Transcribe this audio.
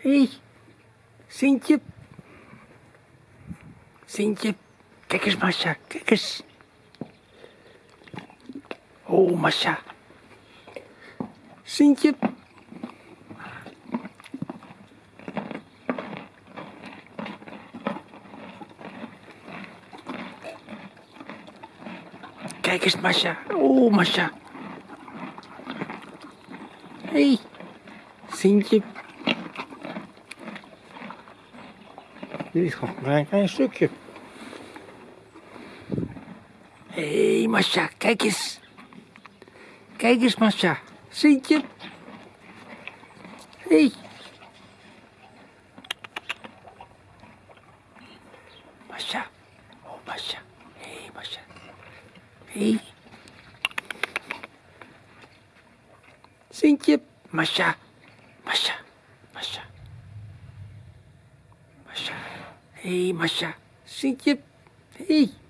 Hé, hey, Sintje. Sintje. Kijk eens, Masha, kijk eens. Oh, Masha. Sintje. Kijk eens, Masha. Oh, Masha. Hé, hey, Sintje. Dit is gewoon maar een klein stukje. Hé, hey, Masha, kijk eens. Kijk eens, Masha. Sintje. Hé. Hey. Masha. Oh, Masha. Hé, hey, Masha. Hé. Hey. Sintje. Masha. Masha. Masha. Masha. Hé, hey, Masha. Sintje. Hé. Hey.